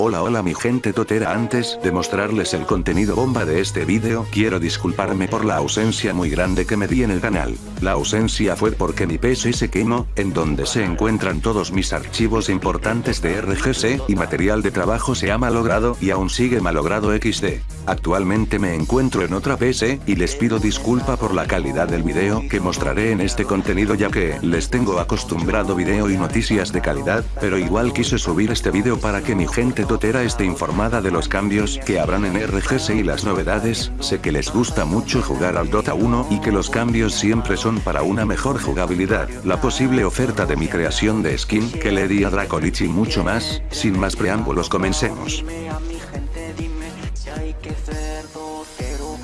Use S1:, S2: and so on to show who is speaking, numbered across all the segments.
S1: Hola hola mi gente totera antes de mostrarles el contenido bomba de este vídeo quiero disculparme por la ausencia muy grande que me di en el canal. La ausencia fue porque mi PC se quemó, en donde se encuentran todos mis archivos importantes de RGC y material de trabajo se ha malogrado y aún sigue malogrado XD. Actualmente me encuentro en otra PC y les pido disculpa por la calidad del video que mostraré en este contenido ya que les tengo acostumbrado video y noticias de calidad, pero igual quise subir este video para que mi gente Totera esté informada de los cambios que habrán en RGS y las novedades, sé que les gusta mucho jugar al Dota 1 y que los cambios siempre son para una mejor jugabilidad, la posible oferta de mi creación de skin que le di a Dracolich y mucho más, sin más preámbulos comencemos.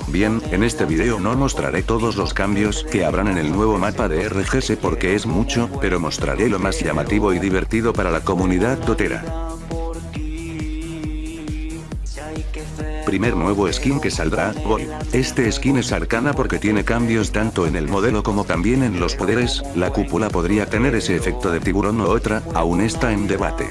S1: Bien, en este video no mostraré todos los cambios que habrán en el nuevo mapa de RGS porque es mucho, pero mostraré lo más llamativo y divertido para la comunidad Totera. Primer nuevo skin que saldrá, hoy. Este skin es arcana porque tiene cambios tanto en el modelo como también en los poderes, la cúpula podría tener ese efecto de tiburón o otra, aún está en debate.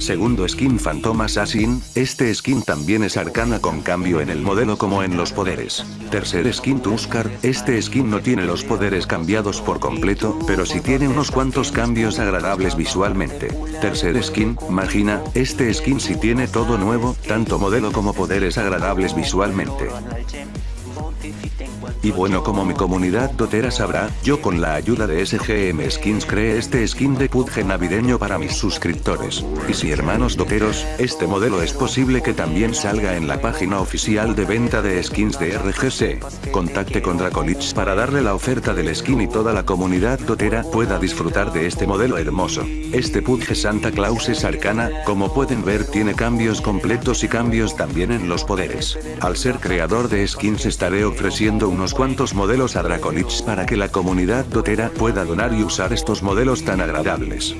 S1: Segundo skin Phantom Assassin, este skin también es arcana con cambio en el modelo como en los poderes. Tercer skin Tuskar, este skin no tiene los poderes cambiados por completo, pero sí tiene unos cuantos cambios agradables visualmente. Tercer skin, Magina, este skin sí tiene todo nuevo, tanto modelo como poderes agradables visualmente. Y bueno como mi comunidad dotera sabrá, yo con la ayuda de SGM Skins creé este skin de Pudge navideño para mis suscriptores. Y si hermanos doteros, este modelo es posible que también salga en la página oficial de venta de skins de RGC. Contacte con Dracolich para darle la oferta del skin y toda la comunidad dotera pueda disfrutar de este modelo hermoso. Este Pudge Santa Claus es arcana, como pueden ver tiene cambios completos y cambios también en los poderes. Al ser creador de skins estaré ofreciendo unos cuantos modelos a Dracolich para que la comunidad dotera pueda donar y usar estos modelos tan agradables.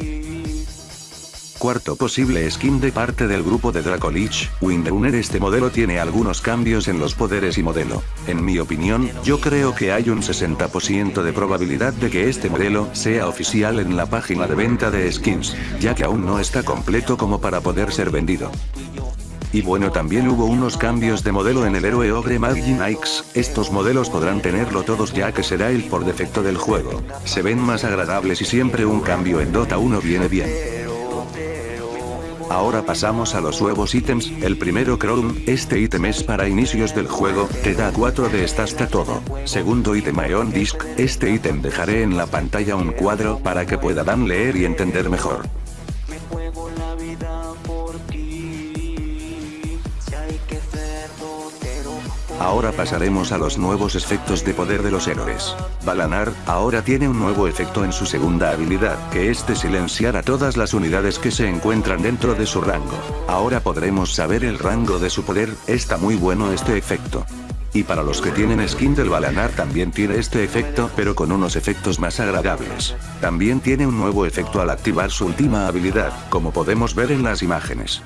S1: Cuarto posible skin de parte del grupo de Dracolich, Windrunner este modelo tiene algunos cambios en los poderes y modelo. En mi opinión, yo creo que hay un 60% de probabilidad de que este modelo sea oficial en la página de venta de skins, ya que aún no está completo como para poder ser vendido. Y bueno también hubo unos cambios de modelo en el héroe Ogre Magi Nikes, estos modelos podrán tenerlo todos ya que será el por defecto del juego. Se ven más agradables y siempre un cambio en Dota 1 viene bien. Ahora pasamos a los nuevos ítems, el primero Crown, este ítem es para inicios del juego, te da 4 de esta hasta todo. Segundo ítem Ion Disc, este ítem dejaré en la pantalla un cuadro para que puedan leer y entender mejor. Ahora pasaremos a los nuevos efectos de poder de los héroes. Balanar, ahora tiene un nuevo efecto en su segunda habilidad, que es de silenciar a todas las unidades que se encuentran dentro de su rango. Ahora podremos saber el rango de su poder, está muy bueno este efecto. Y para los que tienen skin del Balanar también tiene este efecto pero con unos efectos más agradables. También tiene un nuevo efecto al activar su última habilidad, como podemos ver en las imágenes.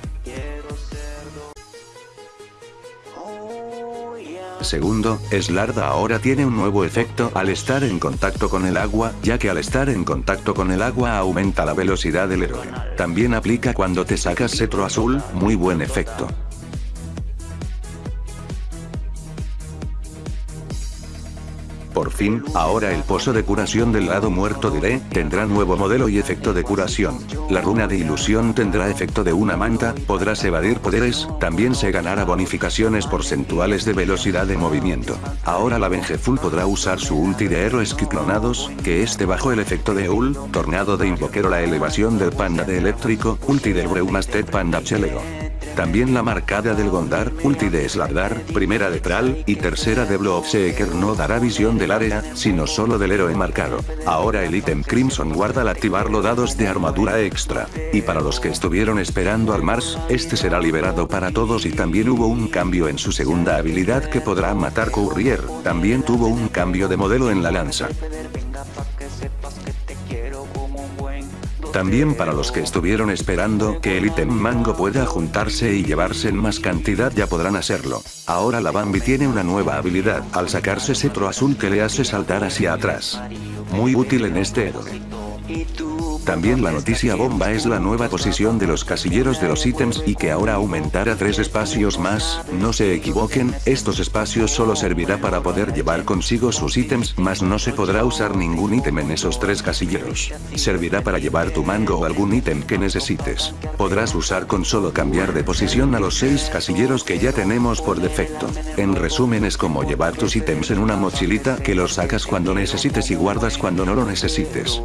S1: Segundo, Slarda ahora tiene un nuevo efecto al estar en contacto con el agua, ya que al estar en contacto con el agua aumenta la velocidad del héroe. También aplica cuando te sacas cetro azul, muy buen efecto. Por fin, ahora el pozo de curación del lado muerto diré, tendrá nuevo modelo y efecto de curación. La runa de ilusión tendrá efecto de una manta, podrás evadir poderes, también se ganará bonificaciones porcentuales de velocidad de movimiento. Ahora la Vengeful podrá usar su ulti de héroes ciclonados, que esté bajo el efecto de Ul, tornado de invoquero la elevación del panda de eléctrico, ulti del Breumasted panda chelego. También la marcada del Gondar, ulti de Slardar, primera de Tral, y tercera de Bloodseeker no dará visión del área, sino solo del héroe marcado. Ahora el ítem Crimson guarda al activarlo dados de armadura extra. Y para los que estuvieron esperando al Mars, este será liberado para todos y también hubo un cambio en su segunda habilidad que podrá matar Courier, también tuvo un cambio de modelo en la lanza. También para los que estuvieron esperando que el ítem mango pueda juntarse y llevarse en más cantidad ya podrán hacerlo. Ahora la Bambi tiene una nueva habilidad al sacarse cetro azul que le hace saltar hacia atrás. Muy útil en este héroe. También la noticia bomba es la nueva posición de los casilleros de los ítems y que ahora aumentará tres espacios más, no se equivoquen, estos espacios solo servirá para poder llevar consigo sus ítems, mas no se podrá usar ningún ítem en esos tres casilleros. Servirá para llevar tu mango o algún ítem que necesites. Podrás usar con solo cambiar de posición a los seis casilleros que ya tenemos por defecto. En resumen es como llevar tus ítems en una mochilita que los sacas cuando necesites y guardas cuando no lo necesites.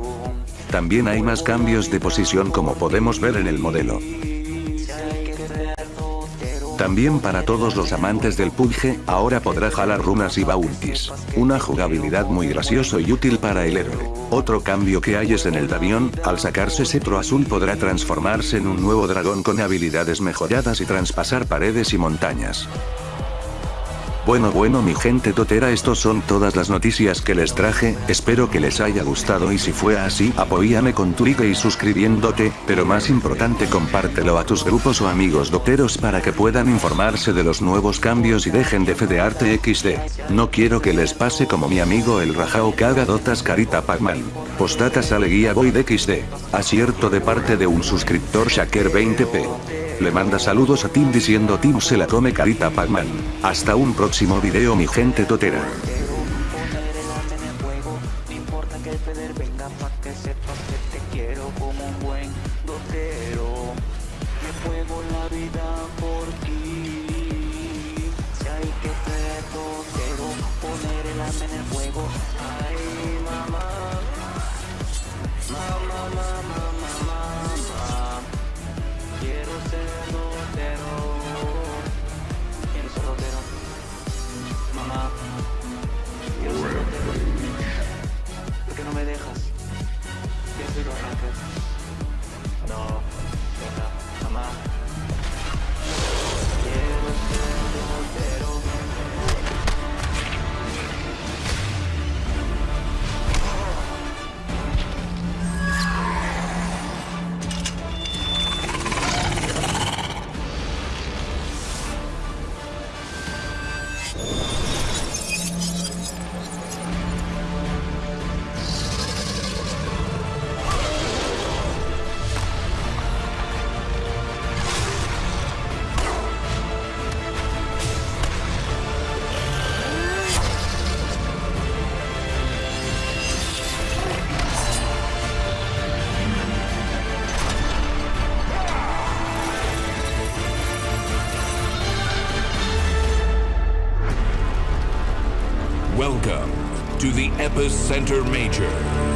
S1: También hay más cambios de posición como podemos ver en el modelo. También para todos los amantes del PUBG, ahora podrá jalar runas y bounties. Una jugabilidad muy gracioso y útil para el héroe. Otro cambio que hay es en el Davión, al sacarse cetro azul podrá transformarse en un nuevo dragón con habilidades mejoradas y traspasar paredes y montañas. Bueno bueno mi gente totera estos son todas las noticias que les traje, espero que les haya gustado y si fue así apóyame con tu like y suscribiéndote, pero más importante compártelo a tus grupos o amigos doteros para que puedan informarse de los nuevos cambios y dejen de fedearte XD. No quiero que les pase como mi amigo el Rajao haga dotas carita Pacman. Postata sale guía void XD. Acierto de parte de un suscriptor Shaker 20p. Le manda saludos a Tim diciendo Tim se la come carita Pacman. Hasta un próximo video mi gente totera.
S2: To the Epicenter Major.